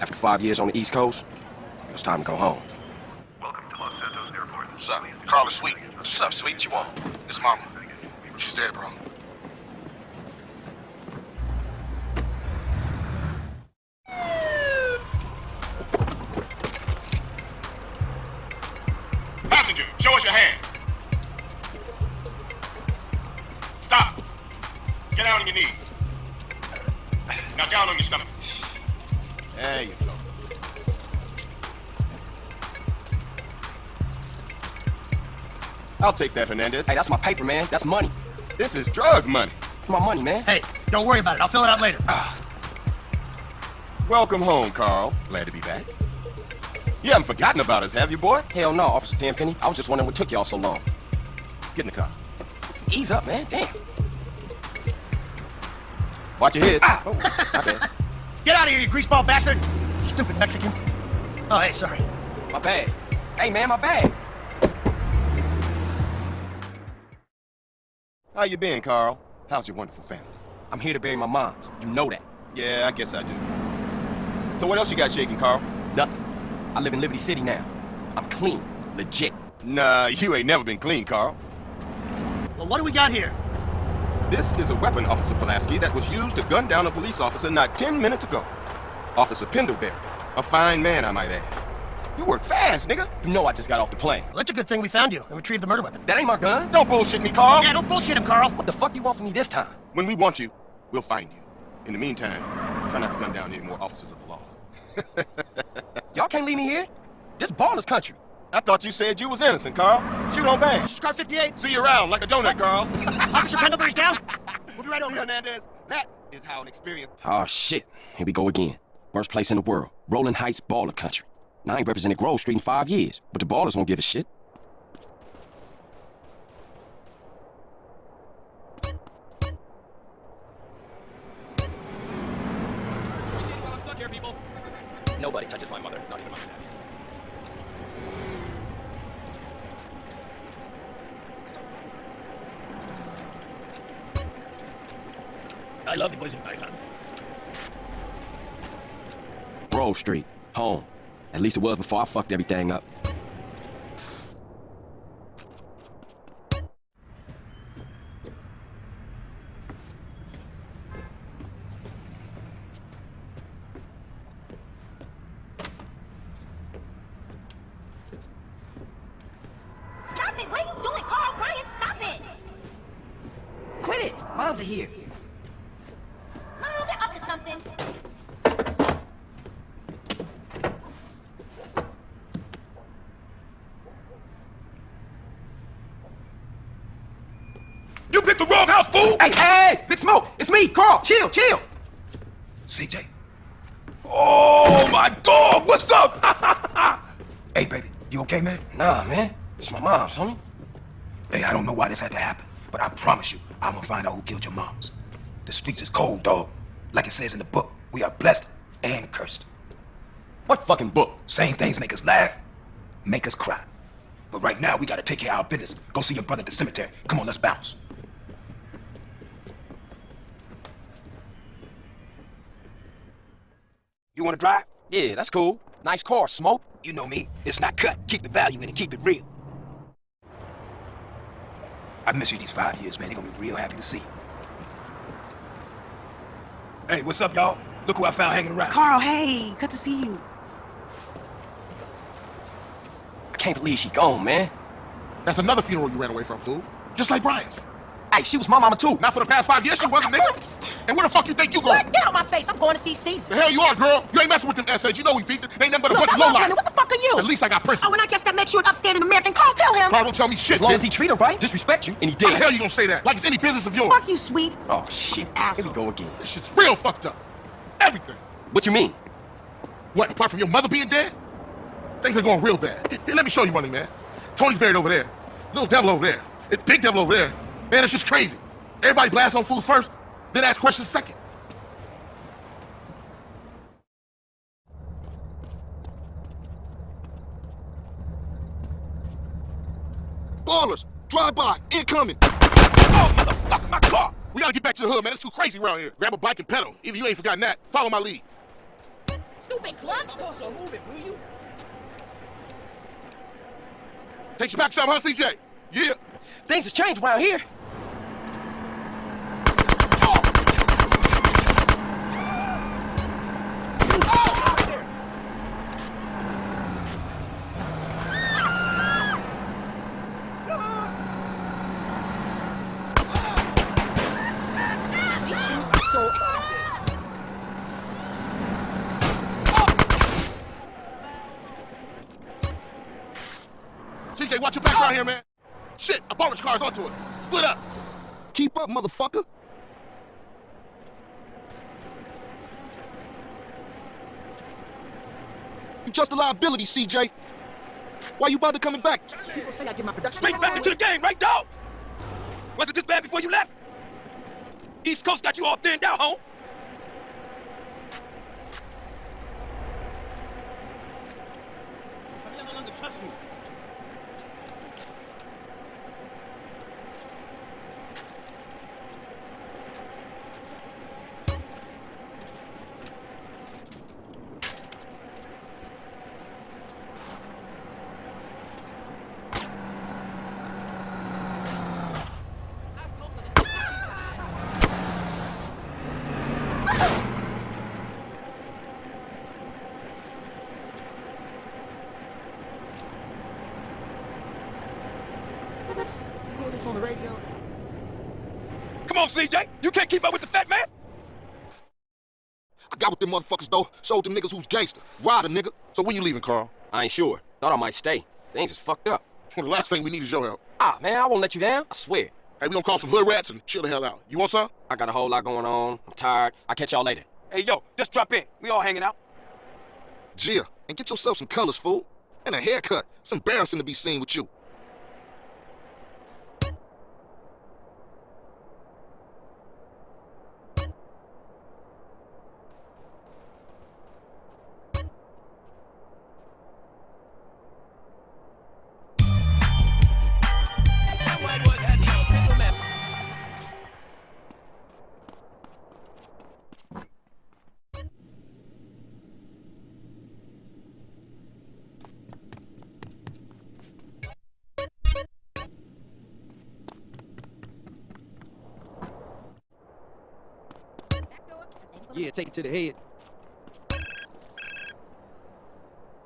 After five years on the East Coast, it was time to go home. Welcome to Los Santos Airport. What's up? Carla Sweet. What's up, sweet? What you want? It's mama. She's dead, bro. Passenger, show us your hand. Stop. Get down on your knees. Now down on your stomach. There you go. I'll take that, Hernandez. Hey, that's my paper, man. That's money. This is drug money. It's my money, man. Hey, don't worry about it. I'll fill it out later. Welcome home, Carl. Glad to be back. You haven't forgotten about us, have you, boy? Hell no, Officer Tenpenny. I was just wondering what took y'all so long. Get in the car. Ease up, man. Damn. Watch your head. Ah. Oh, my bad. Get out of here, you greaseball bastard! Stupid Mexican. Oh, hey, sorry. My bag. Hey, man, my bag. How you been, Carl? How's your wonderful family? I'm here to bury my moms. You know that. Yeah, I guess I do. So what else you got shaking, Carl? Nothing. I live in Liberty City now. I'm clean. Legit. Nah, you ain't never been clean, Carl. Well, what do we got here? This is a weapon, Officer Pulaski, that was used to gun down a police officer not 10 minutes ago. Officer Pendlebury. A fine man, I might add. You work fast, nigga. You know I just got off the plane. Well, that's a good thing we found you and retrieved the murder weapon. That ain't my gun. Don't bullshit me, Carl. Yeah, don't bullshit him, Carl. What the fuck do you want from me this time? When we want you, we'll find you. In the meantime, try not to gun down any more officers of the law. Y'all can't leave me here. This Ballas country. I thought you said you was innocent, Carl. Shoot on bang. Scar 58. See you around like a donut, Carl. Officer Pendlebury's down. We'll be right See, over. Hernandez, that is how an experience... Oh, shit. Here we go again. Worst place in the world. Rolling Heights Ballas country. Now, I ain't represented Grove Street in five years, but the Ballas won't give a shit. I love the boys in Thailand. Grove Street, home. At least it was before I fucked everything up. Stop it! What are you doing, Carl? Brian, stop it! Quit it! Moms are here. Mom, they're up to something. You picked the wrong house, fool! Hey, hey! Big Smoke! It's me, Carl! Chill, chill! CJ. Oh, my dog! What's up? hey, baby, you okay, man? Nah, man. It's my mom's, homie. Hey, I don't know why this had to happen, but I promise you, I'm gonna find out who killed your moms. The streets is cold, dog. Like it says in the book, we are blessed and cursed. What fucking book? Same things make us laugh, make us cry. But right now, we gotta take care of our business. Go see your brother at the cemetery. Come on, let's bounce. You wanna drive? Yeah, that's cool. Nice car, Smoke. You know me. It's not cut. Keep the value in it. Keep it real. I've missed you these five years, man. They're gonna be real happy to see you. Hey, what's up, y'all? Look who I found hanging around. Carl, hey, good to see you. I can't believe she gone, man. That's another funeral you ran away from, fool. Just like Brian's. Hey, she was my mama too. Not for the past five years, she wasn't, nigga. And where the fuck you think you going? What? Get out my face. I'm going to see Cesar. The hell you are, girl? You ain't messing with them essays. You know we beat them. They ain't nothing but a Look, bunch of I'm low not women. What the fuck are you? At least I got Prince. Oh, and I guess that makes you an upstanding American. Carl, tell him. Carl don't tell me shit, As long as he treat her right, disrespect you, and he did. How the did. hell you gonna say that? Like it's any business of yours. Fuck you, sweet. Oh, shit. Asshole. Here Asshole. we go again. This shit's real fucked up. Everything. What you mean? What, apart from your mother being dead? Things are going real bad. Here, let me show you money, man. Tony's buried over there. Little devil over there. It, big devil over there. Man, it's just crazy. Everybody blasts on fools first, then ask questions second. Ballas, drive by, incoming. Oh, motherfucker, my car. We gotta get back to the hood, man. It's too crazy around here. Grab a bike and pedal. Either you ain't forgotten that. Follow my lead. stupid cluck. Take you back some, huh, CJ? Yeah. Things has changed around here. CJ, watch your back around here, man. Shit, a bonus car's onto us. Split up. Keep up, motherfucker. You just a liability, CJ. Why you bother coming back? People say I get my production. Straight back into the game, right, dog? Was it this bad before you left? East Coast got you all thinned out, home. You hear this on the radio? Come on, CJ. You can't keep up with the fat man. I got with them motherfuckers, though. Showed them niggas who's gangster. Ryder, nigga. So when you leaving, Carl? I ain't sure. Thought I might stay. Things is fucked up. Well, the last thing we need is your help. Ah, man, I won't let you down. I swear. Hey, we gonna call some hood rats and chill the hell out. You want some? I got a whole lot going on. I'm tired. I'll catch y'all later. Hey, yo, just drop in. We all hanging out. Gia, and get yourself some colors, fool. And a haircut. It's embarrassing to be seen with you. Yeah, take it to the head.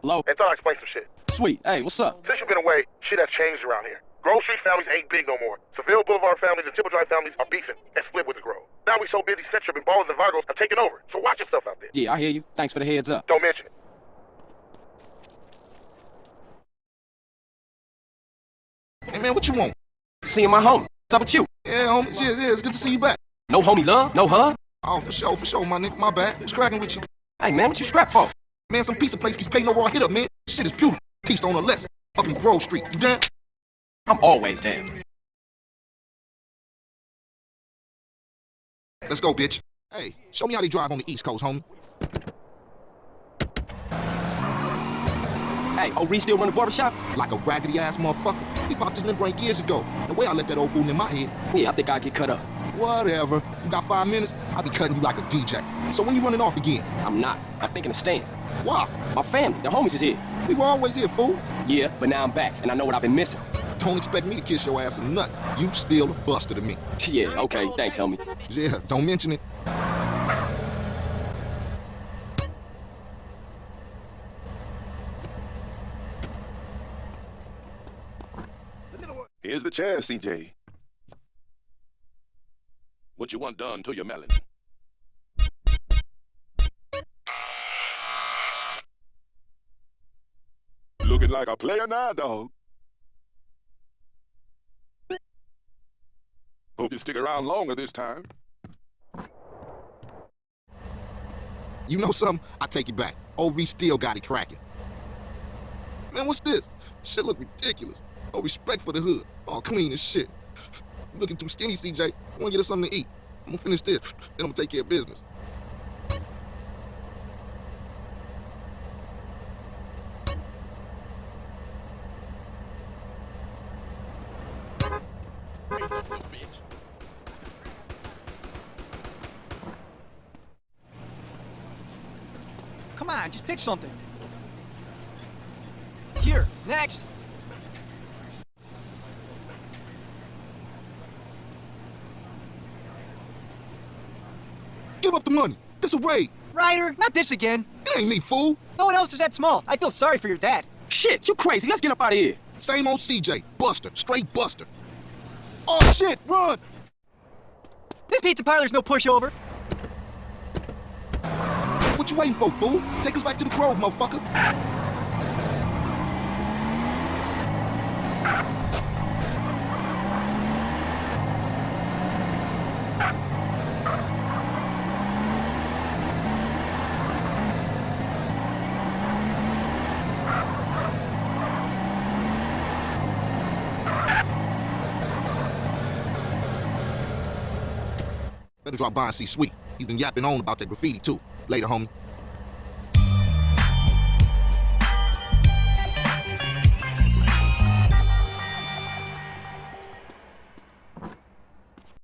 Hello? Hey, thought I'd explain some shit. Sweet. Hey, what's up? Since you've been away, shit has changed around here. Grove Street families ain't big no more. Seville Boulevard families and Temple Drive families are beefing and split with the Grove. Now we so busy, Centrum and Ballas and Vagos have taken over. So watch yourself out there. Yeah, I hear you. Thanks for the heads up. Don't mention it. Hey, man, what you want? Seeing my homie. What's up with you? Yeah, homie. Yeah, yeah, it's good to see you back. No homie love? No hug? Oh, for sure, for sure, my nigga. My bad. What's cracking with you? Hey, man, what you strapped for? Man, some piece of place keeps paying no raw hit up, man. Shit is beautiful. Teached on a lesson. Fucking Grove Street. You down? I'm always down. Let's go, bitch. Hey, show me how they drive on the East Coast, homie. Hey, old Reese still run the barbershop? Like a raggedy ass motherfucker. He popped his limb right years ago. The way I let that old fool in my head. Yeah, I think I'll get cut up. Whatever. You got five minutes? I'll be cutting you like a DJ. So when you running off again? I'm not. I'm thinking of staying. Why? My family, the homies is here. We were always here, fool. Yeah, but now I'm back, and I know what I've been missing. Don't expect me to kiss your ass or nothing. You still a buster to me. Yeah, okay, thanks, homie. Yeah, don't mention it. Here's the chance, CJ. What you want done to your melon? Looking like a player now, dog. Hope you stick around longer this time. You know something? I take it back. Reese still got it cracking. Man, what's this? Shit look ridiculous. No respect for the hood. All clean as shit. You looking too skinny, CJ. I wanna get us something to eat. I'm gonna finish this, then I'm gonna take care of business. Come on, just pick something. Here, next. Give up the money. This a raid. Ryder, not this again. It ain't me, fool. No one else is that small. I feel sorry for your dad. Shit, you crazy. Let's get up out of here. Same old CJ. Buster. Straight Buster. Oh, shit. Run. This pizza parlor's no pushover. What you waiting for, fool? Take us back to the Grove, motherfucker. Better drop by and see Sweet. He's been yapping on about that graffiti, too. Later, homie.